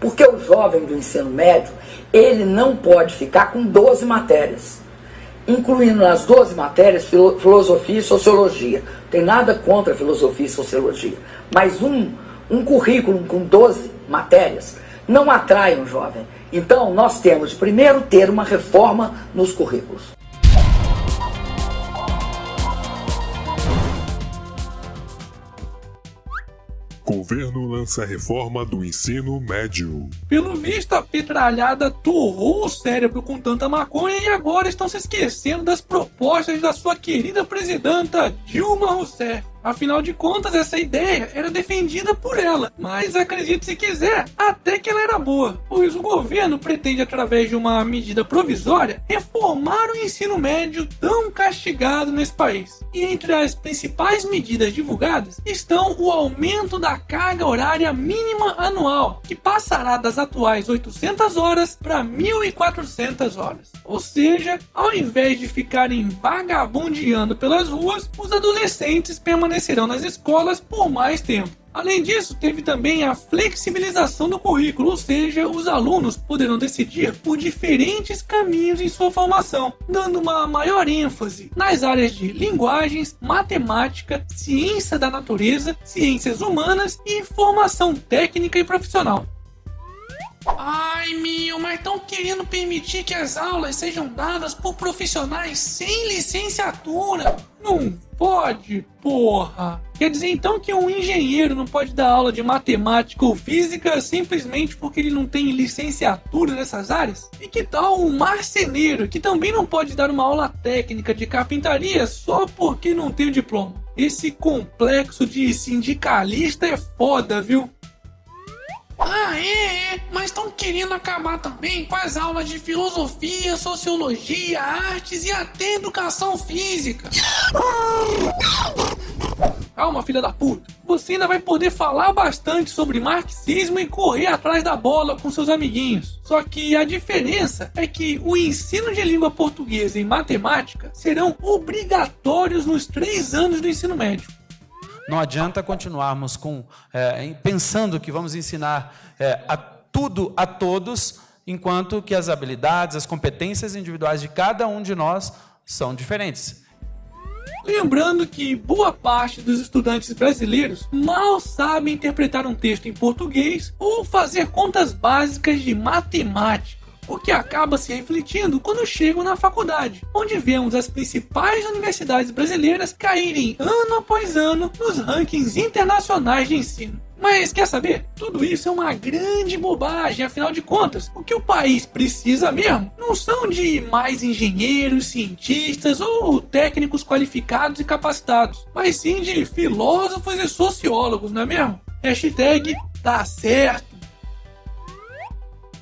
Porque o jovem do ensino médio, ele não pode ficar com 12 matérias, incluindo nas 12 matérias filosofia e sociologia. Tem nada contra filosofia e sociologia, mas um, um currículo com 12 matérias não atrai um jovem. Então, nós temos primeiro ter uma reforma nos currículos. Governo lança reforma do ensino médio. Pelo visto, a petralhada torrou o cérebro com tanta maconha e agora estão se esquecendo das propostas da sua querida presidenta Dilma Rousseff. Afinal de contas, essa ideia era defendida por ela, mas acredite se quiser, até que ela era boa, pois o governo pretende, através de uma medida provisória, reformar o ensino médio tão castigado nesse país. E entre as principais medidas divulgadas estão o aumento da carga horária mínima anual, que passará das atuais 800 horas para 1.400 horas. Ou seja, ao invés de ficarem vagabundeando pelas ruas, os adolescentes permanecem permanecerão nas escolas por mais tempo. Além disso, teve também a flexibilização do currículo, ou seja, os alunos poderão decidir por diferentes caminhos em sua formação, dando uma maior ênfase nas áreas de linguagens, matemática, ciência da natureza, ciências humanas e formação técnica e profissional. Ai, meu, mas estão querendo permitir que as aulas sejam dadas por profissionais sem licenciatura. Não pode, porra. Quer dizer então que um engenheiro não pode dar aula de matemática ou física simplesmente porque ele não tem licenciatura nessas áreas? E que tal um marceneiro que também não pode dar uma aula técnica de carpintaria só porque não tem o diploma? Esse complexo de sindicalista é foda, viu? Ah, é, é. Estão querendo acabar também com as aulas de filosofia, sociologia, artes e até educação física. Calma, filha da puta. Você ainda vai poder falar bastante sobre marxismo e correr atrás da bola com seus amiguinhos. Só que a diferença é que o ensino de língua portuguesa e matemática serão obrigatórios nos três anos do ensino médio. Não adianta continuarmos com, é, pensando que vamos ensinar é, a tudo a todos, enquanto que as habilidades, as competências individuais de cada um de nós são diferentes. Lembrando que boa parte dos estudantes brasileiros mal sabem interpretar um texto em português ou fazer contas básicas de matemática o que acaba se refletindo quando chegam na faculdade, onde vemos as principais universidades brasileiras caírem ano após ano nos rankings internacionais de ensino. Mas quer saber? Tudo isso é uma grande bobagem, afinal de contas, o que o país precisa mesmo não são de mais engenheiros, cientistas ou técnicos qualificados e capacitados, mas sim de filósofos e sociólogos, não é mesmo? Hashtag tá certo.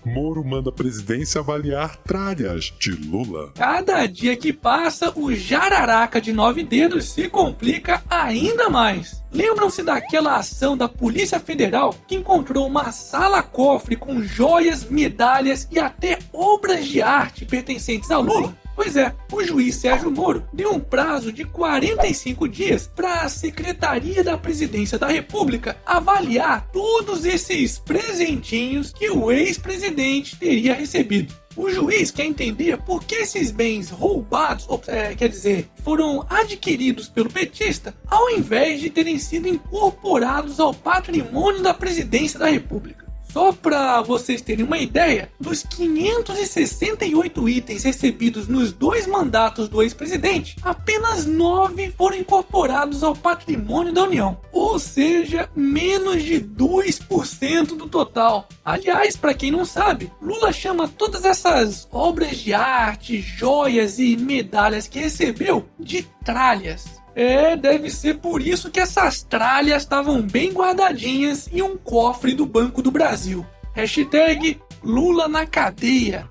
Moro manda a presidência avaliar tralhas de Lula. Cada dia que passa, o jararaca de nove dedos se complica ainda mais. Lembram-se daquela ação da Polícia Federal que encontrou uma sala-cofre com joias, medalhas e até obras de arte pertencentes a Lula? Pois é, o juiz Sérgio Moro deu um prazo de 45 dias para a Secretaria da Presidência da República avaliar todos esses presentinhos que o ex-presidente teria recebido. O juiz quer entender por que esses bens roubados, ou, é, quer dizer, foram adquiridos pelo petista, ao invés de terem sido incorporados ao patrimônio da presidência da República. Só para vocês terem uma ideia, dos 568 itens recebidos nos dois mandatos do ex-presidente, apenas 9 foram incorporados ao patrimônio da União, ou seja, menos de 2% do total. Aliás, para quem não sabe, Lula chama todas essas obras de arte, joias e medalhas que recebeu de tralhas. É, deve ser por isso que essas tralhas estavam bem guardadinhas em um cofre do Banco do Brasil. Hashtag Lula na cadeia.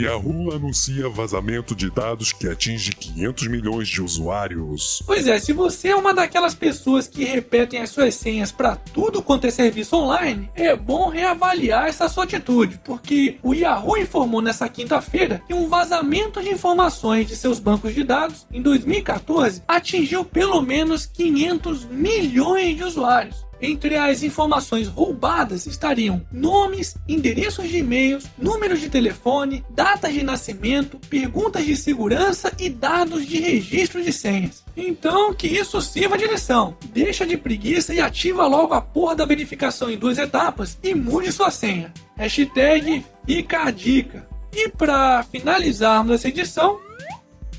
Yahoo anuncia vazamento de dados que atinge 500 milhões de usuários. Pois é, se você é uma daquelas pessoas que repetem as suas senhas para tudo quanto é serviço online, é bom reavaliar essa sua atitude, porque o Yahoo informou nessa quinta-feira que um vazamento de informações de seus bancos de dados em 2014 atingiu pelo menos 500 milhões de usuários. Entre as informações roubadas estariam nomes, endereços de e-mails, números de telefone, datas de nascimento, perguntas de segurança e dados de registro de senhas. Então, que isso sirva de lição. Deixa de preguiça e ativa logo a porra da verificação em duas etapas e mude sua senha. Hashtag fica a dica. E para finalizarmos essa edição,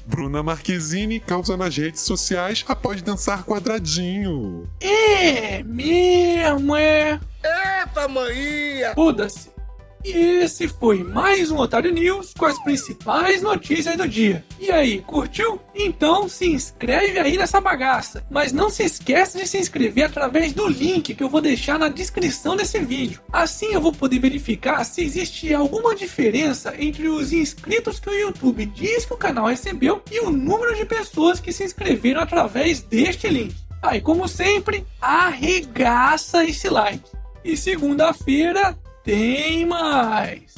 Bruna Marquezine causa nas redes sociais após dançar quadradinho. é mesmo, é. Eita, maninha! Foda-se. E esse foi mais um Otário News com as principais notícias do dia. E aí, curtiu? Então se inscreve aí nessa bagaça. Mas não se esqueça de se inscrever através do link que eu vou deixar na descrição desse vídeo. Assim eu vou poder verificar se existe alguma diferença entre os inscritos que o YouTube diz que o canal recebeu e o número de pessoas que se inscreveram através deste link. Aí, como sempre, arregaça esse like. E segunda-feira tem mais!